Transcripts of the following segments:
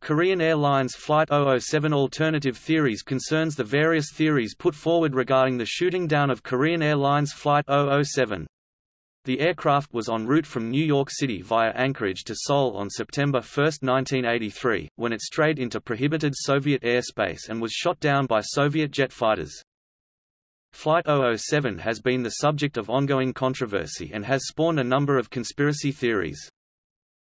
Korean Airlines Flight 007 Alternative Theories concerns the various theories put forward regarding the shooting down of Korean Airlines Flight 007. The aircraft was en route from New York City via Anchorage to Seoul on September 1, 1983, when it strayed into prohibited Soviet airspace and was shot down by Soviet jet fighters. Flight 007 has been the subject of ongoing controversy and has spawned a number of conspiracy theories.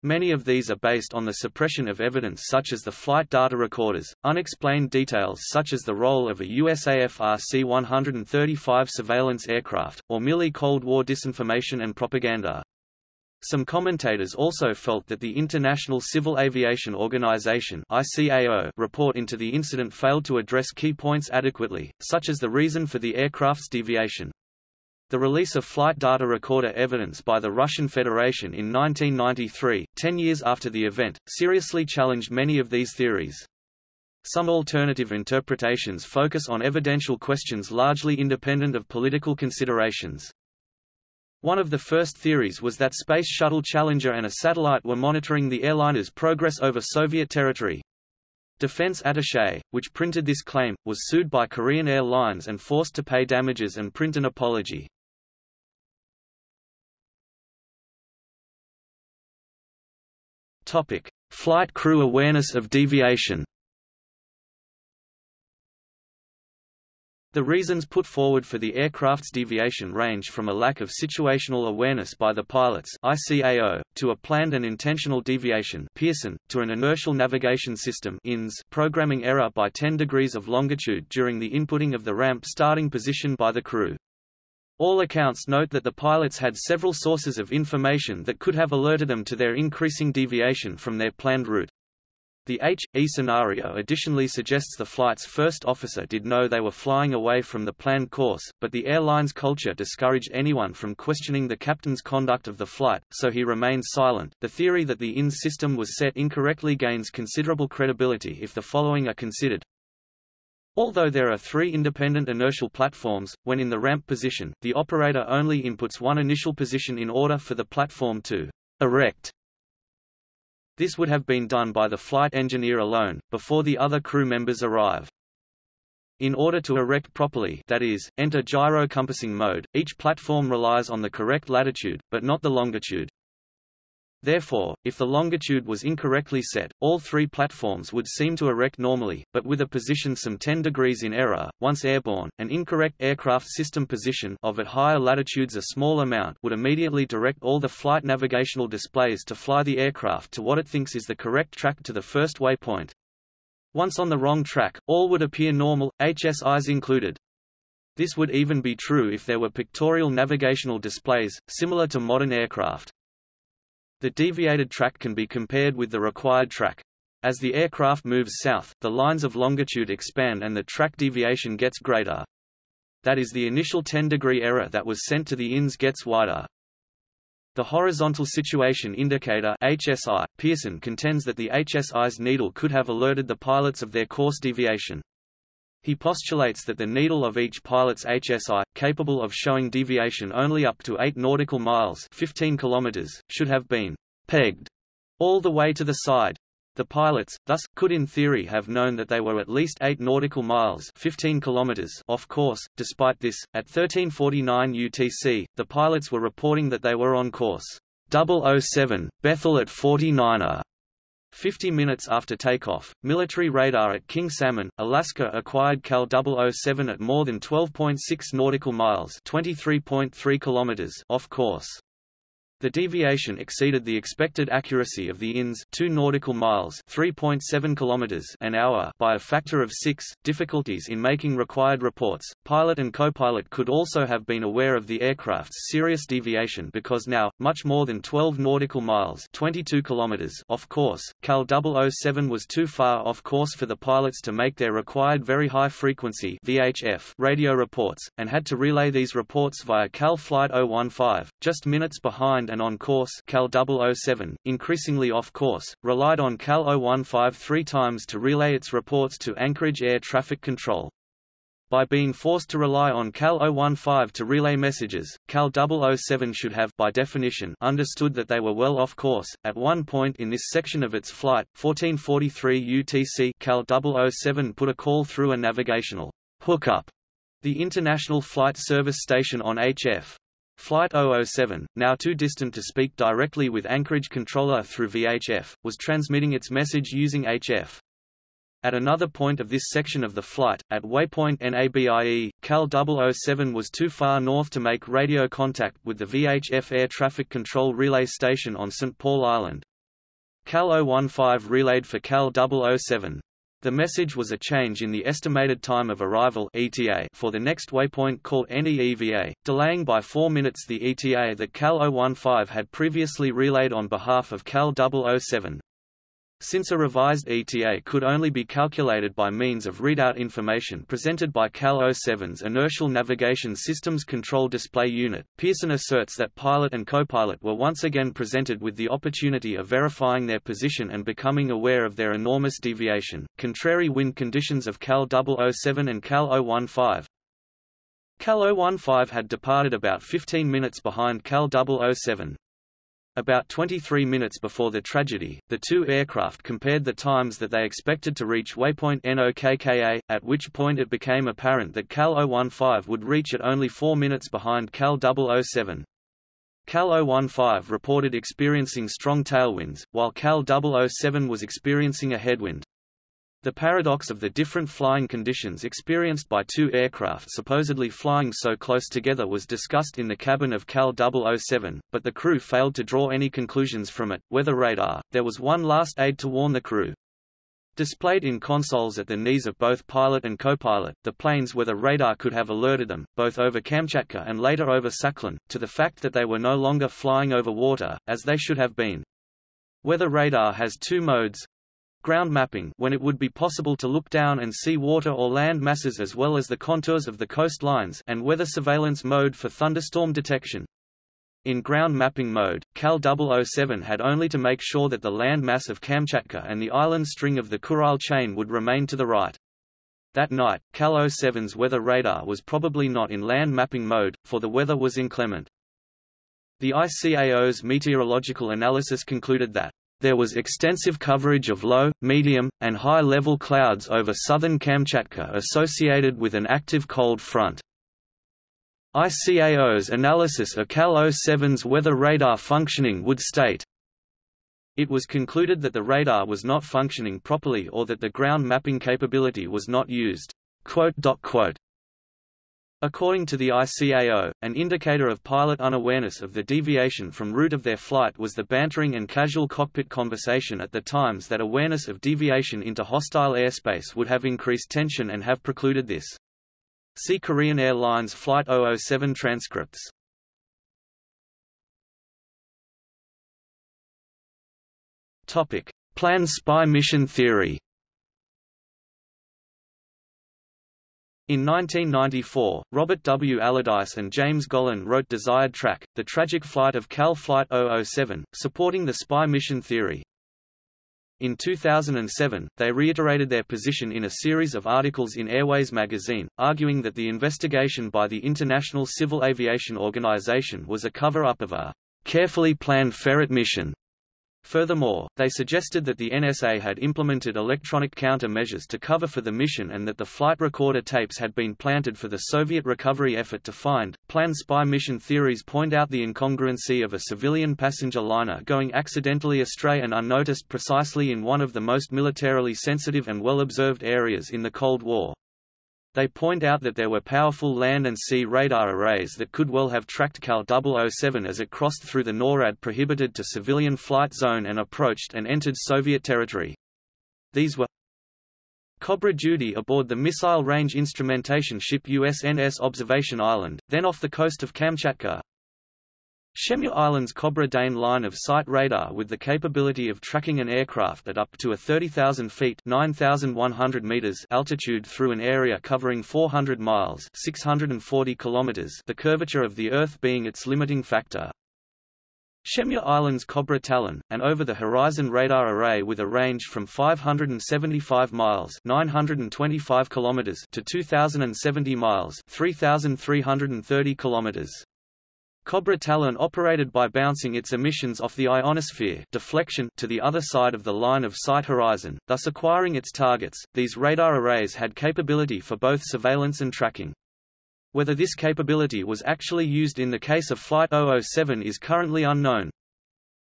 Many of these are based on the suppression of evidence such as the flight data recorders, unexplained details such as the role of a USAF RC-135 surveillance aircraft, or merely Cold War disinformation and propaganda. Some commentators also felt that the International Civil Aviation Organization ICAO report into the incident failed to address key points adequately, such as the reason for the aircraft's deviation. The release of flight data recorder evidence by the Russian Federation in 1993, ten years after the event, seriously challenged many of these theories. Some alternative interpretations focus on evidential questions largely independent of political considerations. One of the first theories was that Space Shuttle Challenger and a satellite were monitoring the airliner's progress over Soviet territory. Defense Attaché, which printed this claim, was sued by Korean Airlines and forced to pay damages and print an apology. Topic: Flight crew awareness of deviation. The reasons put forward for the aircraft's deviation range from a lack of situational awareness by the pilots ICAO, to a planned and intentional deviation Pearson, to an inertial navigation system INS programming error by 10 degrees of longitude during the inputting of the ramp starting position by the crew. All accounts note that the pilots had several sources of information that could have alerted them to their increasing deviation from their planned route. The H.E scenario additionally suggests the flight's first officer did know they were flying away from the planned course, but the airline's culture discouraged anyone from questioning the captain's conduct of the flight, so he remained silent. The theory that the INS system was set incorrectly gains considerable credibility if the following are considered. Although there are three independent inertial platforms, when in the ramp position, the operator only inputs one initial position in order for the platform to erect. This would have been done by the flight engineer alone, before the other crew members arrive. In order to erect properly that is, enter gyro compassing mode, each platform relies on the correct latitude, but not the longitude. Therefore, if the longitude was incorrectly set, all three platforms would seem to erect normally, but with a position some 10 degrees in error. Once airborne, an incorrect aircraft system position of at higher latitudes a small amount would immediately direct all the flight navigational displays to fly the aircraft to what it thinks is the correct track to the first waypoint. Once on the wrong track, all would appear normal, HSIs included. This would even be true if there were pictorial navigational displays, similar to modern aircraft. The deviated track can be compared with the required track. As the aircraft moves south, the lines of longitude expand and the track deviation gets greater. That is the initial 10-degree error that was sent to the INS gets wider. The Horizontal Situation Indicator HSI, Pearson contends that the HSI's needle could have alerted the pilots of their course deviation. He postulates that the needle of each pilot's HSI, capable of showing deviation only up to 8 nautical miles 15 kilometers, should have been pegged all the way to the side. The pilots, thus, could in theory have known that they were at least 8 nautical miles 15 kilometers off course. Despite this, at 1349 UTC, the pilots were reporting that they were on course 007, Bethel at 49er. 50 minutes after takeoff, military radar at King Salmon, Alaska acquired KAL 007 at more than 12.6 nautical miles 23.3 kilometers off course. The deviation exceeded the expected accuracy of the INS 2 nautical miles 3.7 kilometers an hour by a factor of 6. Difficulties in making required reports. Pilot and co-pilot could also have been aware of the aircraft's serious deviation because now, much more than 12 nautical miles 22 kilometers off course, KAL 007 was too far off course for the pilots to make their required very high frequency VHF radio reports, and had to relay these reports via KAL Flight 015, just minutes behind and on course KAL 007, increasingly off course, relied on KAL 015 three times to relay its reports to Anchorage Air Traffic Control. By being forced to rely on KAL 015 to relay messages, KAL 007 should have by definition understood that they were well off course. At one point in this section of its flight, 1443 UTC, KAL 007 put a call through a navigational hookup, the International Flight Service Station on HF. Flight 007, now too distant to speak directly with Anchorage controller through VHF, was transmitting its message using HF. At another point of this section of the flight, at waypoint NABIE, KAL 007 was too far north to make radio contact with the VHF air traffic control relay station on St. Paul Island. KAL 015 relayed for KAL 007. The message was a change in the estimated time of arrival ETA for the next waypoint called NEEVA, delaying by 4 minutes the ETA that KAL 015 had previously relayed on behalf of KAL 007. Since a revised ETA could only be calculated by means of readout information presented by KAL 07's Inertial Navigation Systems Control Display Unit, Pearson asserts that pilot and co-pilot were once again presented with the opportunity of verifying their position and becoming aware of their enormous deviation. Contrary wind conditions of KAL 007 and KAL 015, KAL 015 had departed about 15 minutes behind KAL 007, about 23 minutes before the tragedy, the two aircraft compared the times that they expected to reach waypoint NOKKA, at which point it became apparent that KAL 015 would reach at only 4 minutes behind KAL 007. KAL 015 reported experiencing strong tailwinds, while KAL 007 was experiencing a headwind. The paradox of the different flying conditions experienced by two aircraft supposedly flying so close together was discussed in the cabin of KAL 007, but the crew failed to draw any conclusions from it. Weather radar, there was one last aid to warn the crew. Displayed in consoles at the knees of both pilot and co-pilot, the plane's weather radar could have alerted them, both over Kamchatka and later over Sakhalin, to the fact that they were no longer flying over water, as they should have been. Weather radar has two modes, ground mapping when it would be possible to look down and see water or land masses as well as the contours of the coastlines and weather surveillance mode for thunderstorm detection. In ground mapping mode, KAL 007 had only to make sure that the land mass of Kamchatka and the island string of the Kurile chain would remain to the right. That night, KAL 07's weather radar was probably not in land mapping mode, for the weather was inclement. The ICAO's meteorological analysis concluded that there was extensive coverage of low, medium, and high-level clouds over southern Kamchatka associated with an active cold front. ICAO's analysis of KAL 07's weather radar functioning would state, It was concluded that the radar was not functioning properly or that the ground mapping capability was not used. Quote, quote. According to the ICAO, an indicator of pilot unawareness of the deviation from route of their flight was the bantering and casual cockpit conversation at the times that awareness of deviation into hostile airspace would have increased tension and have precluded this. See Korean Airlines Flight 007 transcripts. Topic: Planned spy mission theory. In 1994, Robert W. Allardyce and James Gollin wrote Desired Track, The Tragic Flight of KAL Flight 007, supporting the spy mission theory. In 2007, they reiterated their position in a series of articles in Airways magazine, arguing that the investigation by the International Civil Aviation Organization was a cover-up of a carefully planned ferret mission Furthermore, they suggested that the NSA had implemented electronic counter-measures to cover for the mission and that the flight recorder tapes had been planted for the Soviet recovery effort to find. Planned spy mission theories point out the incongruency of a civilian passenger liner going accidentally astray and unnoticed precisely in one of the most militarily sensitive and well-observed areas in the Cold War. They point out that there were powerful land and sea radar arrays that could well have tracked Cal 007 as it crossed through the NORAD prohibited to civilian flight zone and approached and entered Soviet territory. These were Cobra Judy aboard the Missile Range Instrumentation Ship USNS Observation Island, then off the coast of Kamchatka, Shemya Island's Cobra Dane line of sight radar with the capability of tracking an aircraft at up to a 30,000 feet 9,100 meters altitude through an area covering 400 miles 640 kilometers the curvature of the Earth being its limiting factor. Shemya Island's Cobra Talon, an over-the-horizon radar array with a range from 575 miles 925 kilometers to 2,070 miles 3,330 kilometers. Cobra Talon operated by bouncing its emissions off the ionosphere deflection to the other side of the line of sight horizon, thus acquiring its targets. These radar arrays had capability for both surveillance and tracking. Whether this capability was actually used in the case of Flight 007 is currently unknown.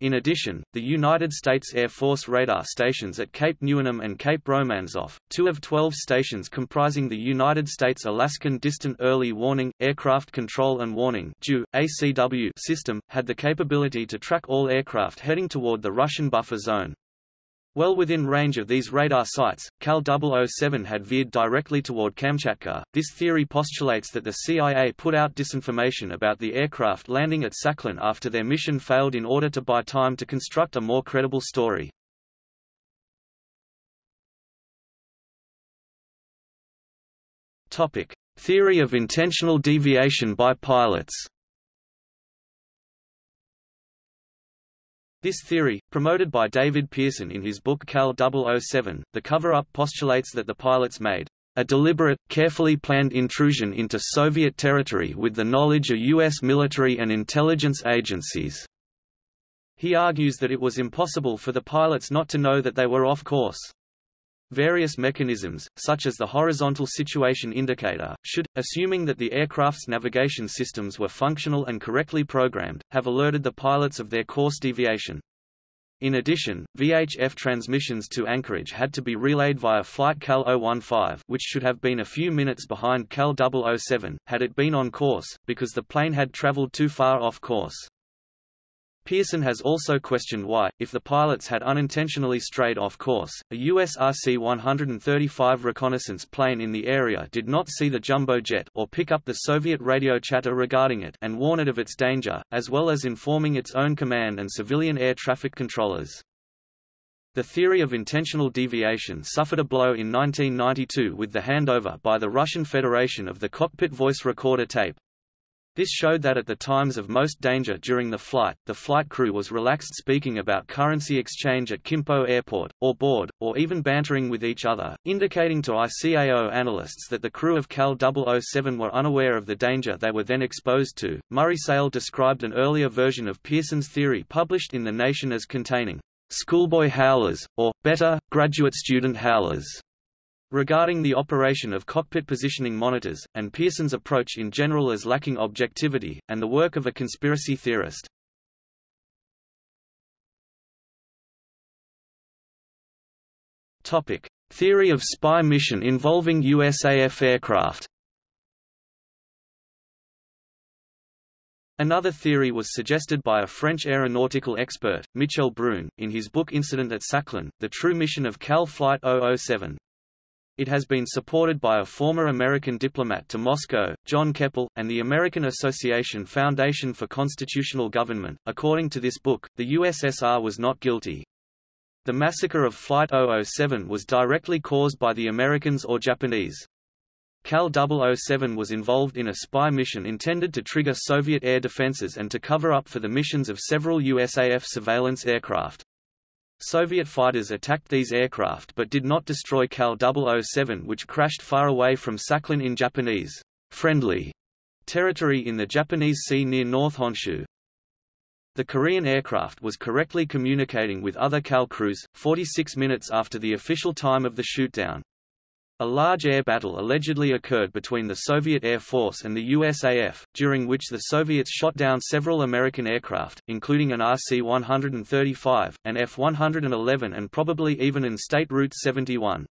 In addition, the United States Air Force radar stations at Cape Newenham and Cape Romanzoff, two of 12 stations comprising the United States Alaskan Distant Early Warning, Aircraft Control and Warning ACW system, had the capability to track all aircraft heading toward the Russian buffer zone. Well within range of these radar sites, KAL 007 had veered directly toward Kamchatka. This theory postulates that the CIA put out disinformation about the aircraft landing at Sakhalin after their mission failed in order to buy time to construct a more credible story. Topic: Theory of intentional deviation by pilots. This theory, promoted by David Pearson in his book KAL 007, the cover-up postulates that the pilots made a deliberate, carefully planned intrusion into Soviet territory with the knowledge of U.S. military and intelligence agencies. He argues that it was impossible for the pilots not to know that they were off course. Various mechanisms, such as the horizontal situation indicator, should, assuming that the aircraft's navigation systems were functional and correctly programmed, have alerted the pilots of their course deviation. In addition, VHF transmissions to Anchorage had to be relayed via Flight KAL 015 which should have been a few minutes behind KAL 007, had it been on course, because the plane had traveled too far off course. Pearson has also questioned why, if the pilots had unintentionally strayed off course, a US RC-135 reconnaissance plane in the area did not see the jumbo jet or pick up the Soviet radio chatter regarding it and warn it of its danger, as well as informing its own command and civilian air traffic controllers. The theory of intentional deviation suffered a blow in 1992 with the handover by the Russian Federation of the cockpit voice recorder tape, this showed that at the times of most danger during the flight, the flight crew was relaxed speaking about currency exchange at Kimpo Airport, or board, or even bantering with each other, indicating to ICAO analysts that the crew of KAL 007 were unaware of the danger they were then exposed to. Murray Sayle described an earlier version of Pearson's theory published in The Nation as containing schoolboy howlers, or, better, graduate student howlers regarding the operation of cockpit positioning monitors, and Pearson's approach in general as lacking objectivity, and the work of a conspiracy theorist. Topic. Theory of spy mission involving USAF aircraft Another theory was suggested by a French aeronautical expert, Michel Brun, in his book Incident at Sakhalin, The True Mission of KAL Flight 007. It has been supported by a former American diplomat to Moscow, John Keppel, and the American Association Foundation for Constitutional Government. According to this book, the USSR was not guilty. The massacre of Flight 007 was directly caused by the Americans or Japanese. KAL 007 was involved in a spy mission intended to trigger Soviet air defenses and to cover up for the missions of several USAF surveillance aircraft. Soviet fighters attacked these aircraft but did not destroy KAL 007 which crashed far away from Sakhalin in Japanese friendly territory in the Japanese Sea near North Honshu. The Korean aircraft was correctly communicating with other KAL crews, 46 minutes after the official time of the shootdown. A large air battle allegedly occurred between the Soviet Air Force and the USAF, during which the Soviets shot down several American aircraft, including an RC-135, an F-111 and probably even an State Route 71.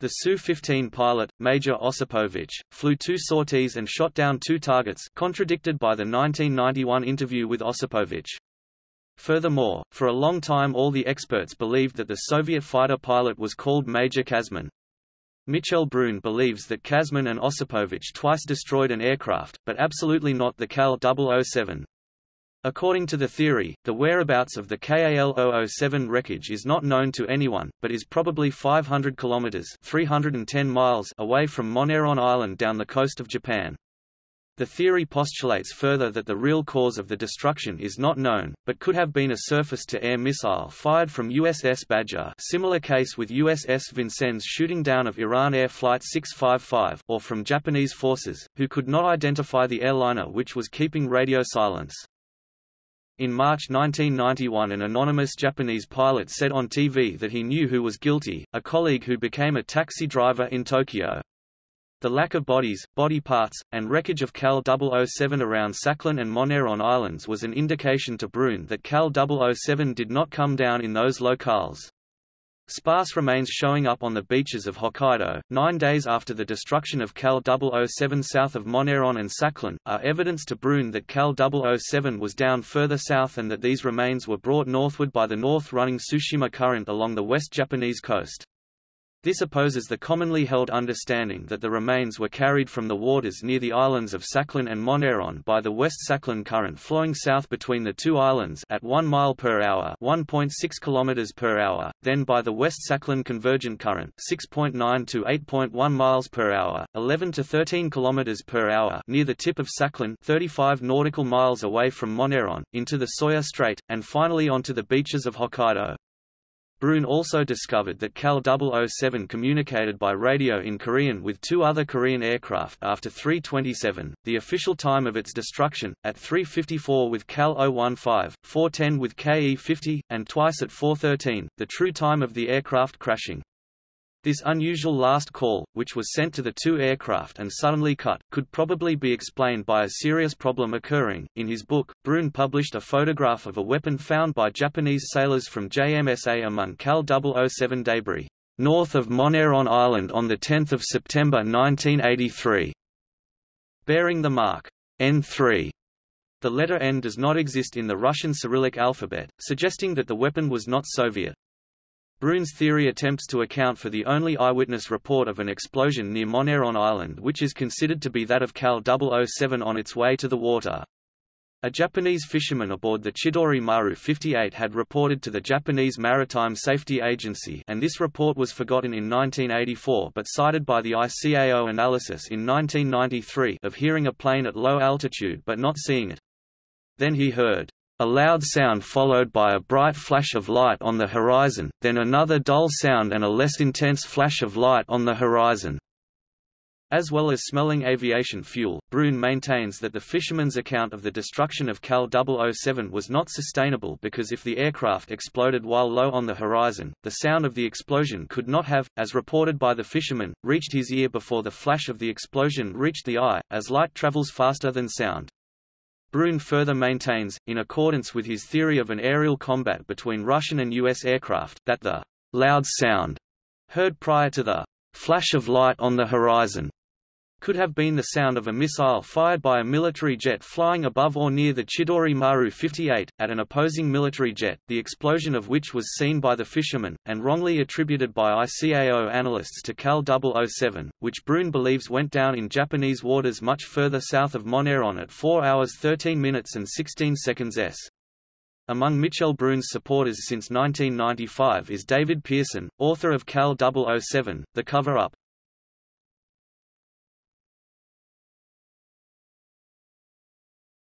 The Su-15 pilot, Major Osipovich, flew two sorties and shot down two targets contradicted by the 1991 interview with Osipovich. Furthermore, for a long time all the experts believed that the Soviet fighter pilot was called Major Kazmin. Michel Brun believes that Kazmin and Osipovich twice destroyed an aircraft, but absolutely not the KAL 007. According to the theory, the whereabouts of the KAL 007 wreckage is not known to anyone, but is probably 500 kilometers (310 miles) away from Moneron Island down the coast of Japan. The theory postulates further that the real cause of the destruction is not known, but could have been a surface-to-air missile fired from USS Badger similar case with USS Vincennes shooting down of Iran Air Flight 655 or from Japanese forces, who could not identify the airliner which was keeping radio silence. In March 1991 an anonymous Japanese pilot said on TV that he knew who was guilty, a colleague who became a taxi driver in Tokyo. The lack of bodies, body parts, and wreckage of KAL 007 around Sakhalin and Moneron Islands was an indication to Brun that KAL 007 did not come down in those locales. Sparse remains showing up on the beaches of Hokkaido, nine days after the destruction of KAL 007 south of Moneron and Sakhalin, are evidence to Brun that KAL 007 was down further south and that these remains were brought northward by the north-running Tsushima Current along the West Japanese coast. This opposes the commonly held understanding that the remains were carried from the waters near the islands of Sakhalin and Moneron by the West Sakhalin current flowing south between the two islands at 1 mile per hour, 1.6 kilometers per hour, then by the West Sakhalin convergent current, 6.9 to 8.1 miles per hour, 11 to 13 kilometers per hour, near the tip of Sakhalin, 35 nautical miles away from Moneron, into the Soya Strait, and finally onto the beaches of Hokkaido. Brun also discovered that KAL 007 communicated by radio in Korean with two other Korean aircraft after 3.27, the official time of its destruction, at 3.54 with KAL 015, 4.10 with KE-50, and twice at 4.13, the true time of the aircraft crashing. This unusual last call, which was sent to the two aircraft and suddenly cut, could probably be explained by a serious problem occurring. In his book, Brun published a photograph of a weapon found by Japanese sailors from JMSA among KAL 007 debris, north of Moneron Island on 10 September 1983, bearing the mark N3. The letter N does not exist in the Russian Cyrillic alphabet, suggesting that the weapon was not Soviet. Brun's theory attempts to account for the only eyewitness report of an explosion near Moneron Island which is considered to be that of KAL 007 on its way to the water. A Japanese fisherman aboard the Chidori Maru 58 had reported to the Japanese Maritime Safety Agency and this report was forgotten in 1984 but cited by the ICAO analysis in 1993 of hearing a plane at low altitude but not seeing it. Then he heard a loud sound followed by a bright flash of light on the horizon, then another dull sound and a less intense flash of light on the horizon. As well as smelling aviation fuel, Brun maintains that the fisherman's account of the destruction of KAL 007 was not sustainable because if the aircraft exploded while low on the horizon, the sound of the explosion could not have, as reported by the fisherman, reached his ear before the flash of the explosion reached the eye, as light travels faster than sound. Brun further maintains, in accordance with his theory of an aerial combat between Russian and U.S. aircraft, that the loud sound heard prior to the flash of light on the horizon could have been the sound of a missile fired by a military jet flying above or near the Chidori Maru 58, at an opposing military jet, the explosion of which was seen by the fishermen, and wrongly attributed by ICAO analysts to KAL 007, which Brun believes went down in Japanese waters much further south of Moneron at 4 hours 13 minutes and 16 seconds s. Among Michel Brun's supporters since 1995 is David Pearson, author of KAL 007, The Cover-Up.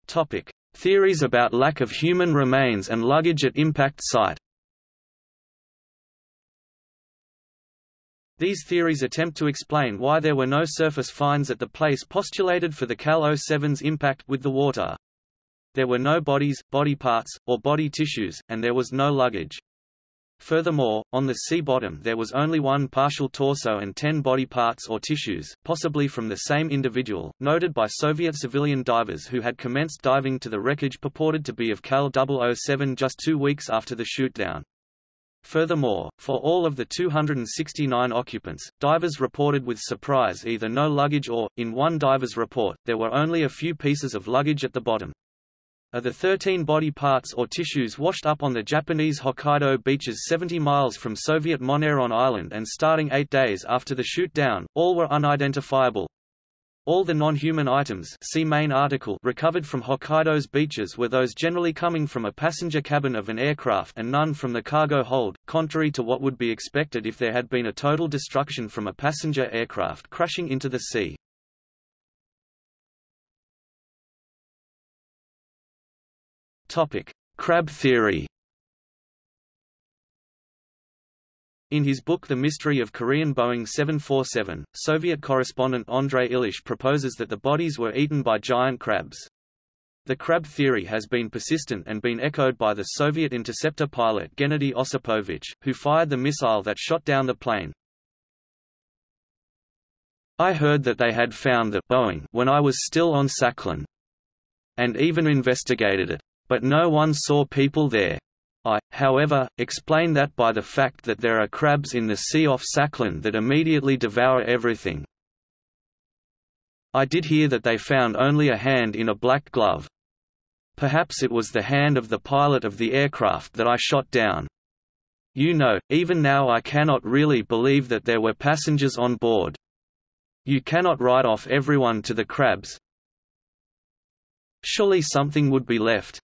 Topic: Theories about lack of human remains and luggage at impact site. These theories attempt to explain why there were no surface finds at the place postulated for the KAL 07's impact with the water. There were no bodies, body parts, or body tissues, and there was no luggage. Furthermore, on the sea bottom there was only one partial torso and ten body parts or tissues, possibly from the same individual, noted by Soviet civilian divers who had commenced diving to the wreckage purported to be of KAL 007 just two weeks after the shootdown. Furthermore, for all of the 269 occupants, divers reported with surprise either no luggage or, in one diver's report, there were only a few pieces of luggage at the bottom. Of the 13 body parts or tissues washed up on the Japanese Hokkaido beaches 70 miles from Soviet Moneron Island and starting eight days after the shoot-down, all were unidentifiable. All the non-human items see main article recovered from Hokkaido's beaches were those generally coming from a passenger cabin of an aircraft and none from the cargo hold, contrary to what would be expected if there had been a total destruction from a passenger aircraft crashing into the sea. Topic: Crab theory. In his book The Mystery of Korean Boeing 747, Soviet correspondent Andrei Illesh proposes that the bodies were eaten by giant crabs. The crab theory has been persistent and been echoed by the Soviet interceptor pilot Gennady Osipovich, who fired the missile that shot down the plane. I heard that they had found the Boeing when I was still on Sakhalin. And even investigated it. But no one saw people there. I, however, explain that by the fact that there are crabs in the sea off Sakhalin that immediately devour everything. I did hear that they found only a hand in a black glove. Perhaps it was the hand of the pilot of the aircraft that I shot down. You know, even now I cannot really believe that there were passengers on board. You cannot write off everyone to the crabs. Surely something would be left.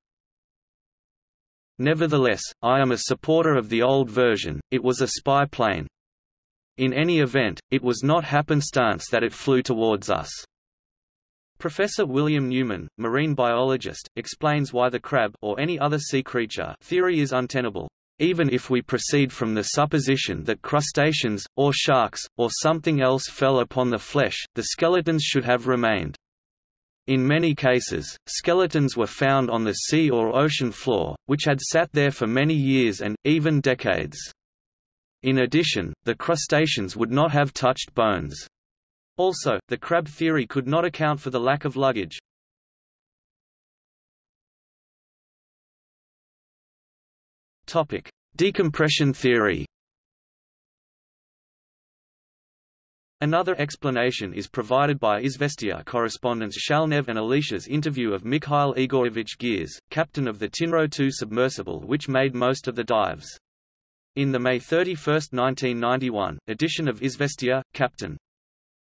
Nevertheless, I am a supporter of the old version, it was a spy plane. In any event, it was not happenstance that it flew towards us. Professor William Newman, marine biologist, explains why the crab or any other sea creature theory is untenable. Even if we proceed from the supposition that crustaceans, or sharks, or something else fell upon the flesh, the skeletons should have remained. In many cases, skeletons were found on the sea or ocean floor, which had sat there for many years and, even decades. In addition, the crustaceans would not have touched bones. Also, the crab theory could not account for the lack of luggage. Decompression theory. Another explanation is provided by Izvestia correspondents Shalnev and Illesh's interview of Mikhail Igorovich Girs, captain of the Tinro II submersible which made most of the dives. In the May 31, 1991, edition of Izvestia, Captain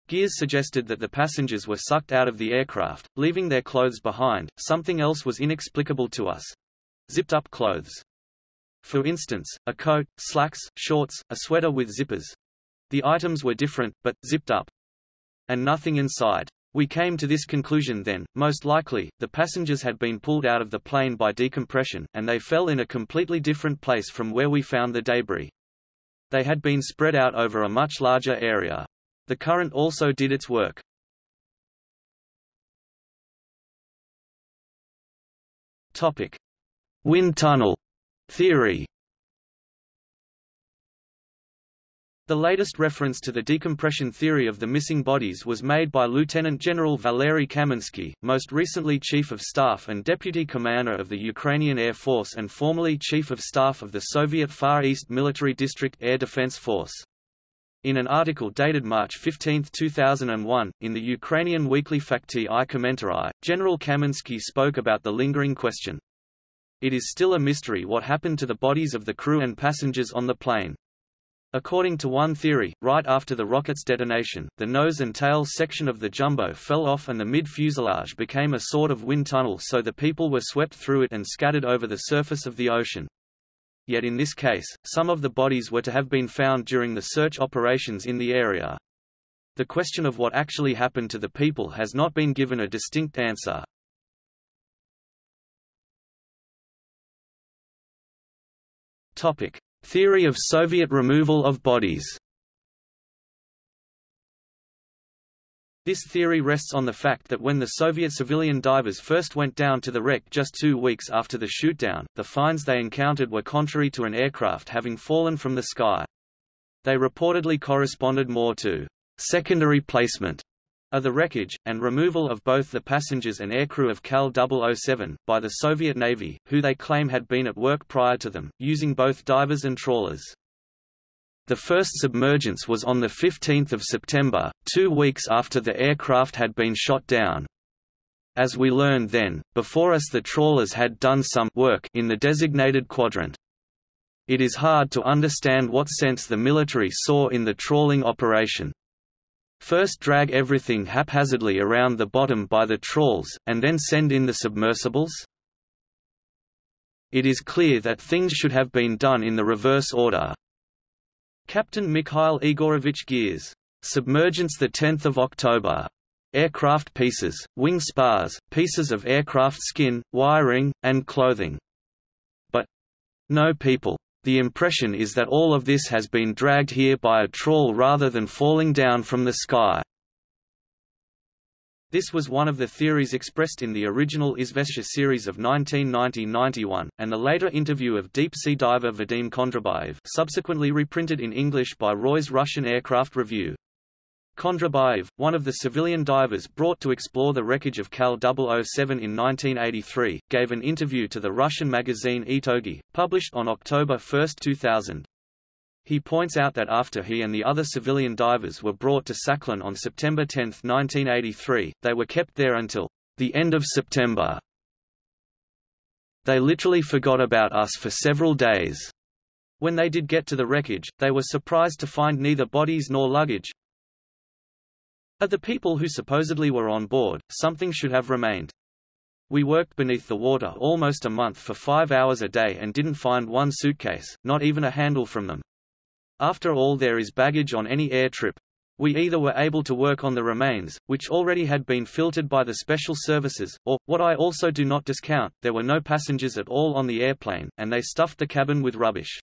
Girs suggested that the passengers were sucked out of the aircraft, leaving their clothes behind. Something else was inexplicable to us. Zipped up clothes. For instance, a coat, slacks, shorts, a sweater with zippers. The items were different, but, zipped up. And nothing inside. We came to this conclusion then, most likely, the passengers had been pulled out of the plane by decompression, and they fell in a completely different place from where we found the debris. They had been spread out over a much larger area. The current also did its work. Topic: Wind tunnel theory. The latest reference to the decompression theory of the missing bodies was made by Lieutenant General Valery Kaminsky, most recently Chief of Staff and Deputy Commander of the Ukrainian Air Force and formerly Chief of Staff of the Soviet Far East Military District Air Defense Force. In an article dated March 15, 2001, in the Ukrainian weekly Fakty i Kommentary, General Kaminsky spoke about the lingering question. It is still a mystery what happened to the bodies of the crew and passengers on the plane. According to one theory, right after the rocket's detonation, the nose and tail section of the jumbo fell off and the mid-fuselage became a sort of wind tunnel so the people were swept through it and scattered over the surface of the ocean yet in this case, some of the bodies were to have been found during the search operations in the area. The question of what actually happened to the people has not been given a distinct answer. Topic: Theory of Soviet removal of bodies. This theory rests on the fact that when the Soviet civilian divers first went down to the wreck just two weeks after the shootdown, the finds they encountered were contrary to an aircraft having fallen from the sky. They reportedly corresponded more to secondary placement of the wreckage, and removal of both the passengers and aircrew of KAL 007, by the Soviet Navy, who they claim had been at work prior to them, using both divers and trawlers. The first submergence was on 15 September, two weeks after the aircraft had been shot down. As we learned then, before us the trawlers had done some work in the designated quadrant. It is hard to understand what sense the military saw in the trawling operation. First drag everything haphazardly around the bottom by the trawls, and then send in the submersibles? It is clear that things should have been done in the reverse order, Captain Mikhail Igorovich Girs. Submergence 10 October. aircraft pieces, wing spars, pieces of aircraft skin, wiring, and clothing. But no people. The impression is that all of this has been dragged here by a trawl rather than falling down from the sky. This was one of the theories expressed in the original Izvestia series of 1990–91, and the later interview of deep-sea diver Vadim Kondrabayev subsequently reprinted in English by Roy's Russian Aircraft Review. Kondrabayev, one of the civilian divers brought to explore the wreckage of KAL 007 in 1983, gave an interview to the Russian magazine Itogi, published on October 1, 2000. He points out that after he and the other civilian divers were brought to Sakhalin on September 10, 1983, they were kept there until the end of September. They literally forgot about us for several days. When they did get to the wreckage, they were surprised to find neither bodies nor luggage. Of the people who supposedly were on board, something should have remained. We worked beneath the water almost a month for five hours a day and didn't find one suitcase, not even a handle from them. After all there is baggage on any air trip. We either were able to work on the remains, which already had been filtered by the special services, or, what I also do not discount, there were no passengers at all on the airplane, and they stuffed the cabin with rubbish.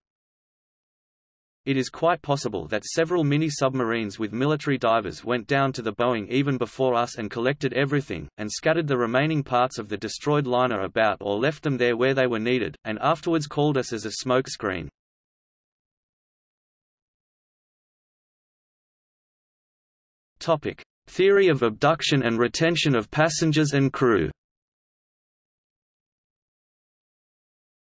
It is quite possible that several mini-submarines with military divers went down to the Boeing even before us and collected everything, and scattered the remaining parts of the destroyed liner about or left them there where they were needed, and afterwards called us as a smokescreen. Topic: Theory of abduction and retention of passengers and crew.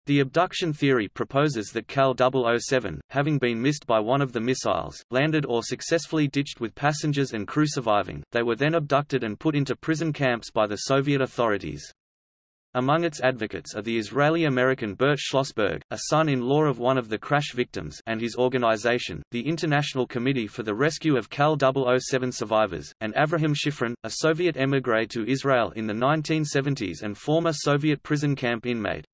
The abduction theory proposes that KAL 007, having been missed by one of the missiles, landed or successfully ditched with passengers and crew surviving, they were then abducted and put into prison camps by the Soviet authorities. Among its advocates are the Israeli-American Bert Schlossberg, a son-in-law of one of the crash victims and his organization, the International Committee for the Rescue of KAL 007 Survivors, and Avraham Shifrin, a Soviet émigré to Israel in the 1970s and former Soviet prison camp inmate.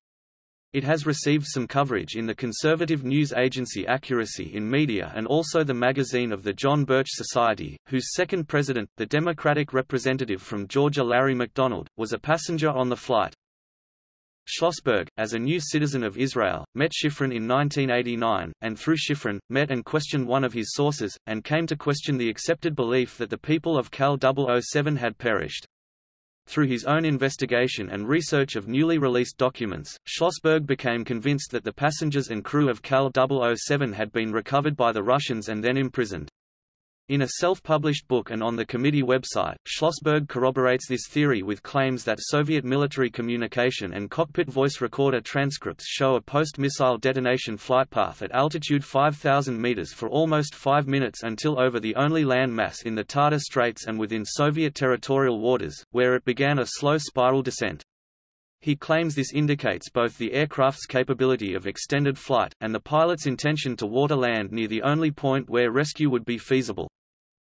It has received some coverage in the conservative news agency Accuracy in Media and also the magazine of the John Birch Society, whose second president, the Democratic representative from Georgia Larry McDonald, was a passenger on the flight. Schlossberg, as a new citizen of Israel, met Shifrin in 1989, and through Shifrin, met and questioned one of his sources, and came to question the accepted belief that the people of KAL 007 had perished. Through his own investigation and research of newly released documents, Schlossberg became convinced that the passengers and crew of KAL 007 had been recovered by the Russians and then imprisoned. In a self-published book and on the committee website, Schlossberg corroborates this theory with claims that Soviet military communication and cockpit voice recorder transcripts show a post-missile detonation flight path at altitude 5,000 meters for almost five minutes until over the only land mass in the Tatar Straits and within Soviet territorial waters, where it began a slow spiral descent. He claims this indicates both the aircraft's capability of extended flight, and the pilot's intention to water land near the only point where rescue would be feasible.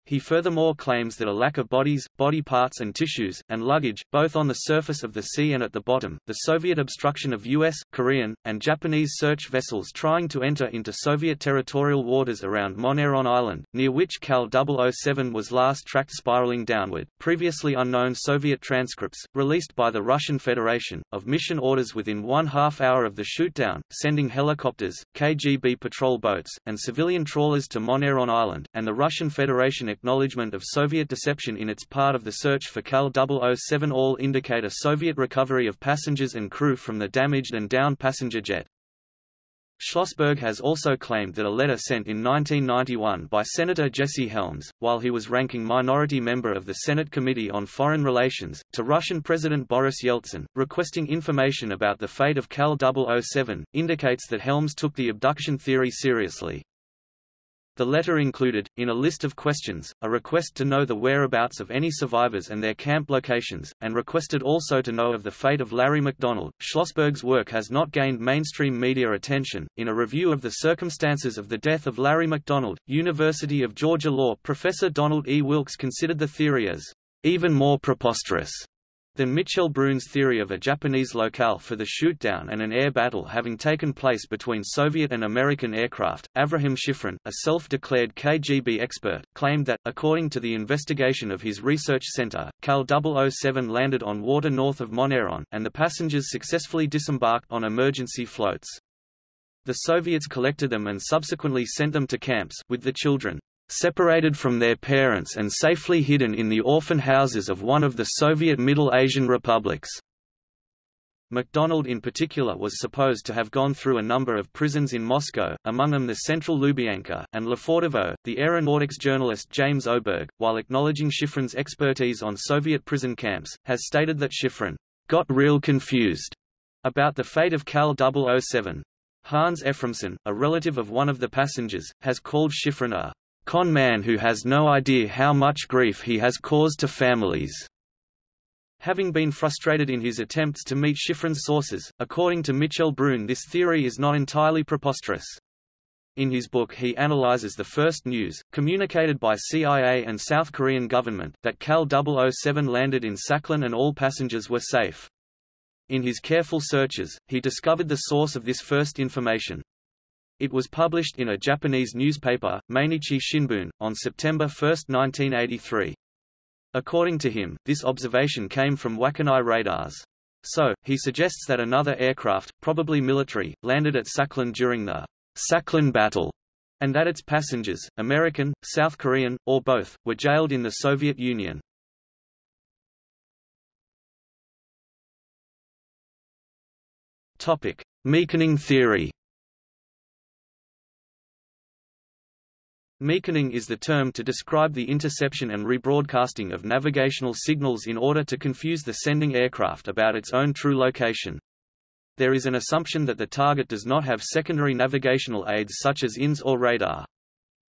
He furthermore claims that a lack of bodies, body parts and tissues, and luggage, both on the surface of the sea and at the bottom, the Soviet obstruction of U.S., Korean, and Japanese search vessels trying to enter into Soviet territorial waters around Moneron Island, near which KAL 007 was last tracked spiraling downward, previously unknown Soviet transcripts, released by the Russian Federation, of mission orders within one half hour of the shootdown, sending helicopters, KGB patrol boats, and civilian trawlers to Moneron Island, and the Russian Federation acknowledgement of Soviet deception in its part of the search for KAL 007 all indicate a Soviet recovery of passengers and crew from the damaged and downed passenger jet. Schlossberg has also claimed that a letter sent in 1991 by Senator Jesse Helms, while he was ranking minority member of the Senate Committee on Foreign Relations, to Russian President Boris Yeltsin, requesting information about the fate of KAL 007, indicates that Helms took the abduction theory seriously. The letter included, in a list of questions, a request to know the whereabouts of any survivors and their camp locations, and requested also to know of the fate of Larry McDonald. Schlossberg's work has not gained mainstream media attention. In a review of the circumstances of the death of Larry McDonald, University of Georgia law professor Donald E. Wilkes considered the theory as even more preposterous than Mitchell Brun's theory of a Japanese locale for the shootdown and an air battle having taken place between Soviet and American aircraft. Avraham Shifrin, a self-declared KGB expert, claimed that, according to the investigation of his research center, KAL 007 landed on water north of Moneron, and the passengers successfully disembarked on emergency floats. The Soviets collected them and subsequently sent them to camps with the children separated from their parents and safely hidden in the orphan houses of one of the Soviet Middle Asian republics. McDonald in particular was supposed to have gone through a number of prisons in Moscow, among them the Central Lubyanka, and Lefortovo. The aeronautics journalist James Oberg, while acknowledging Shifrin's expertise on Soviet prison camps, has stated that Shifrin got real confused about the fate of KAL 007. Hans Ephraimson, a relative of one of the passengers, has called Shifrin a con man who has no idea how much grief he has caused to families. Having been frustrated in his attempts to meet Shifrin's sources, according to Michel Brun this theory is not entirely preposterous. In his book he analyzes the first news, communicated by CIA and South Korean government, that KAL 007 landed in Sakhalin and all passengers were safe. In his careful searches, he discovered the source of this first information. It was published in a Japanese newspaper, Mainichi Shimbun, on September 1, 1983. According to him, this observation came from Wakkanai radars. So, he suggests that another aircraft, probably military, landed at Sakhalin during the Sakhalin battle, and that its passengers, American, South Korean, or both, were jailed in the Soviet Union. Topic: Meaconing theory. Meaconing is the term to describe the interception and rebroadcasting of navigational signals in order to confuse the sending aircraft about its own true location. There is an assumption that the target does not have secondary navigational aids such as INS or radar.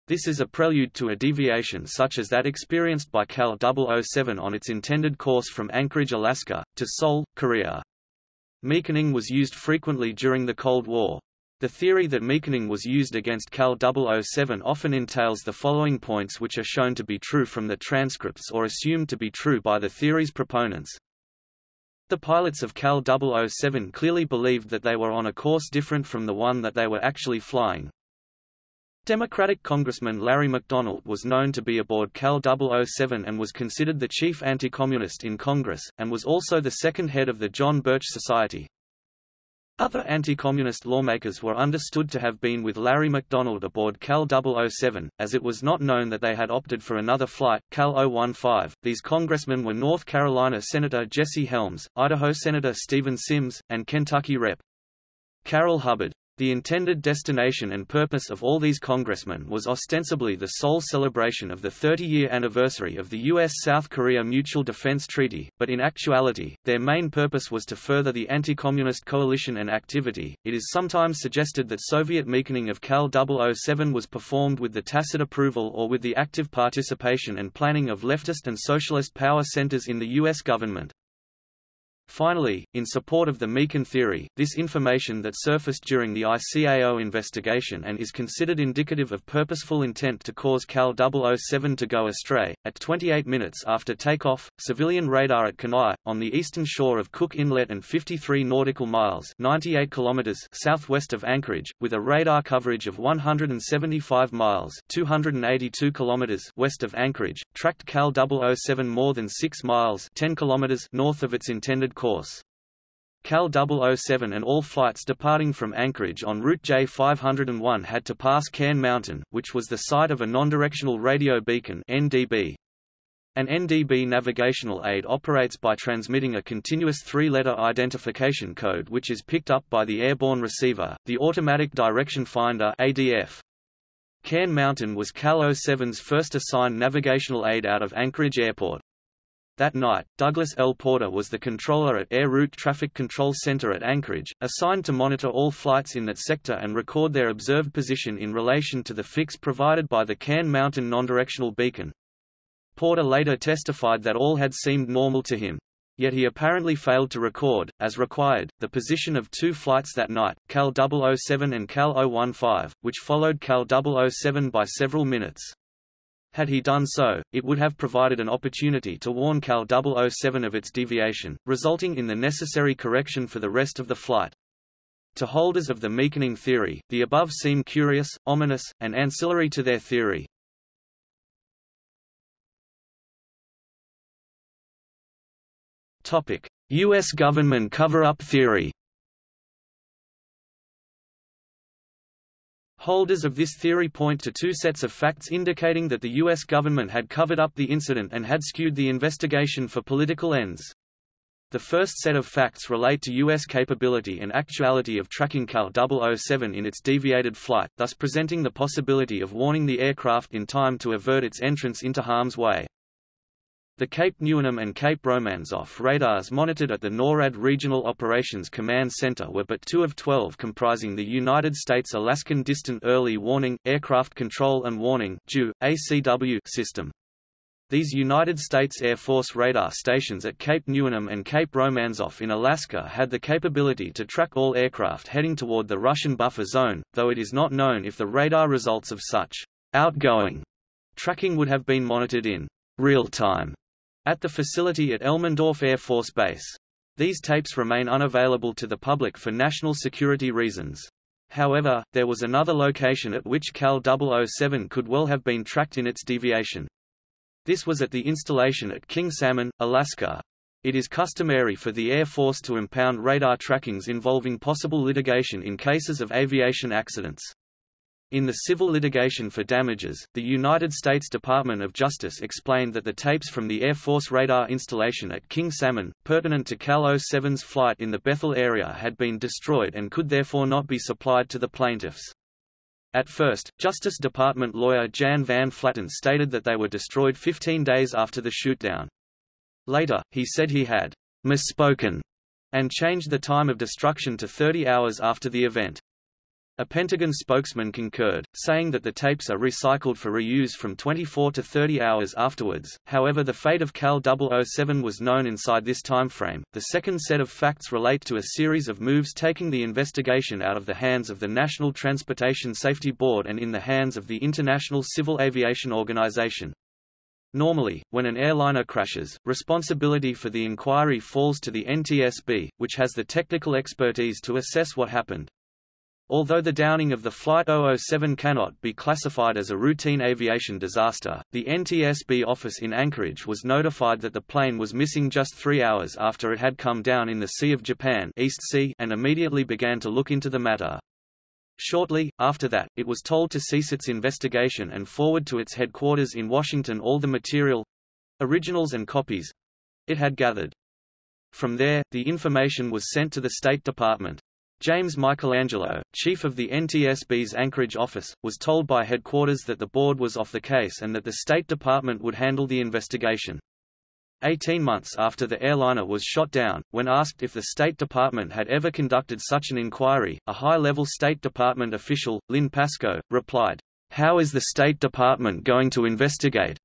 This is a prelude to a deviation such as that experienced by KAL 007 on its intended course from Anchorage, Alaska, to Seoul, Korea. Meaconing was used frequently during the Cold War. The theory that meaconing was used against KAL 007 often entails the following points which are shown to be true from the transcripts or assumed to be true by the theory's proponents. The pilots of KAL 007 clearly believed that they were on a course different from the one that they were actually flying. Democratic Congressman Larry McDonald was known to be aboard KAL 007 and was considered the chief anti-communist in Congress, and was also the second head of the John Birch Society. Other anti-communist lawmakers were understood to have been with Larry McDonald aboard KAL 007, as it was not known that they had opted for another flight, KAL 015. These congressmen were North Carolina Senator Jesse Helms, Idaho Senator Steven Symms, and Kentucky Rep. Carroll Hubbard. The intended destination and purpose of all these congressmen was ostensibly the sole celebration of the 30-year anniversary of the U.S.-South Korea Mutual Defense Treaty, but in actuality, their main purpose was to further the anti-communist coalition and activity. It is sometimes suggested that Soviet meaconing of KAL 007 was performed with the tacit approval or with the active participation and planning of leftist and socialist power centers in the U.S. government. Finally, in support of the Meakin theory, this information that surfaced during the ICAO investigation and is considered indicative of purposeful intent to cause KAL 007 to go astray. At 28 minutes after takeoff, civilian radar at Kenai, on the eastern shore of Cook Inlet and 53 nautical miles 98 kilometers southwest of Anchorage, with a radar coverage of 175 miles 282 kilometers west of Anchorage, tracked KAL 007 more than 6 miles 10 kilometers north of its intended course. KAL 007 and all flights departing from Anchorage on Route J501 had to pass Cairn Mountain, which was the site of a non-directional radio beacon NDB. An NDB navigational aid operates by transmitting a continuous three-letter identification code which is picked up by the airborne receiver, the Automatic Direction Finder ADF. Cairn Mountain was KAL 07's first assigned navigational aid out of Anchorage Airport. That night, Douglas L. Porter was the controller at Air Route Traffic Control Center at Anchorage, assigned to monitor all flights in that sector and record their observed position in relation to the fix provided by the Cairn Mountain non-directional beacon. Porter later testified that all had seemed normal to him. Yet he apparently failed to record, as required, the position of two flights that night, KAL 007 and KAL 015, which followed KAL 007 by several minutes. Had he done so, it would have provided an opportunity to warn KAL 007 of its deviation, resulting in the necessary correction for the rest of the flight. To holders of the Meaconing theory, the above seem curious, ominous, and ancillary to their theory. U.S. government cover-up theory Holders of this theory point to two sets of facts indicating that the U.S. government had covered up the incident and had skewed the investigation for political ends. The first set of facts relate to U.S. capability and actuality of tracking KAL 007 in its deviated flight, thus presenting the possibility of warning the aircraft in time to avert its entrance into harm's way. The Cape Newenham and Cape Romanzoff radars monitored at the NORAD Regional Operations Command Center were but two of 12 comprising the United States Alaskan Distant Early Warning, Aircraft Control and Warning ACW system. These United States Air Force radar stations at Cape Newenham and Cape Romanzoff in Alaska had the capability to track all aircraft heading toward the Russian buffer zone, though it is not known if the radar results of such outgoing tracking would have been monitored in real time at the facility at Elmendorf Air Force Base. These tapes remain unavailable to the public for national security reasons. However, there was another location at which KAL 007 could well have been tracked in its deviation. This was at the installation at King Salmon, Alaska. It is customary for the Air Force to impound radar trackings involving possible litigation in cases of aviation accidents. In the civil litigation for damages, the United States Department of Justice explained that the tapes from the Air Force radar installation at King Salmon, pertinent to KAL 07's flight in the Bethel area had been destroyed and could therefore not be supplied to the plaintiffs. At first, Justice Department lawyer Jan Van Flatern stated that they were destroyed 15 days after the shootdown. Later, he said he had misspoken and changed the time of destruction to 30 hours after the event. A Pentagon spokesman concurred, saying that the tapes are recycled for reuse from 24 to 30 hours afterwards. However, the fate of KAL 007 was known inside this timeframe. The second set of facts relate to a series of moves taking the investigation out of the hands of the National Transportation Safety Board and in the hands of the International Civil Aviation Organization. Normally, when an airliner crashes, responsibility for the inquiry falls to the NTSB, which has the technical expertise to assess what happened. Although the downing of the Flight 007 cannot be classified as a routine aviation disaster, the NTSB office in Anchorage was notified that the plane was missing just three hours after it had come down in the Sea of Japan East sea and immediately began to look into the matter. Shortly, after that, it was told to cease its investigation and forward to its headquarters in Washington all the material—originals and copies—it had gathered. From there, the information was sent to the State Department. James Michelangelo, chief of the NTSB's Anchorage office, was told by headquarters that the board was off the case and that the State Department would handle the investigation. Eighteen months after the airliner was shot down, when asked if the State Department had ever conducted such an inquiry, a high-level State Department official, Lynn Pascoe, replied, How is the State Department going to investigate?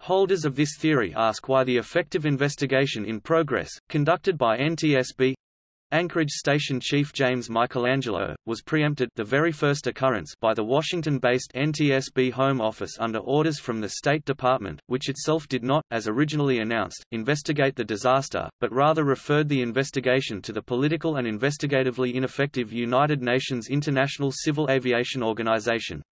Holders of this theory ask why the effective investigation in progress, conducted by NTSB, Anchorage Station Chief James Michelangelo, was preempted the very first occurrence by the Washington-based NTSB Home Office under orders from the State Department, which itself did not, as originally announced, investigate the disaster, but rather referred the investigation to the political and investigatively ineffective United Nations International Civil Aviation Organization.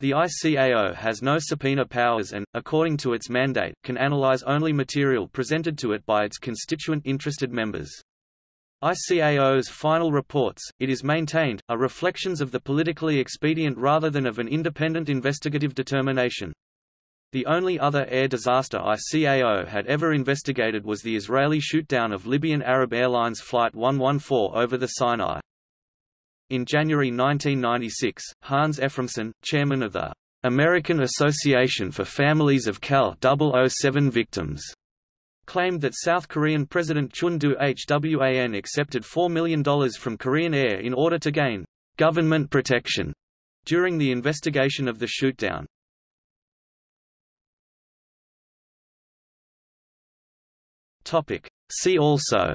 The ICAO has no subpoena powers and, according to its mandate, can analyze only material presented to it by its constituent interested members. ICAO's final reports, it is maintained, are reflections of the politically expedient rather than of an independent investigative determination. The only other air disaster ICAO had ever investigated was the Israeli shootdown of Libyan Arab Airlines Flight 114 over the Sinai. In January 1996, Hans Ephraimson, chairman of the American Association for Families of KAL 007 Victims, claimed that South Korean President Chun Doo-hwan accepted $4 million from Korean Air in order to gain government protection during the investigation of the shootdown. See also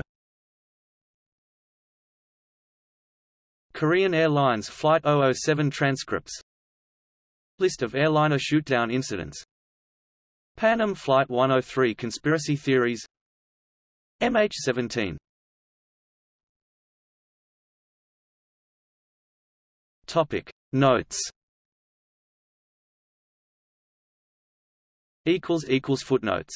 Korean Airlines Flight 007 transcripts List of airliner shootdown incidents Pan Am Flight 103 Conspiracy Theories MH17 Topic. Notes equals equals footnotes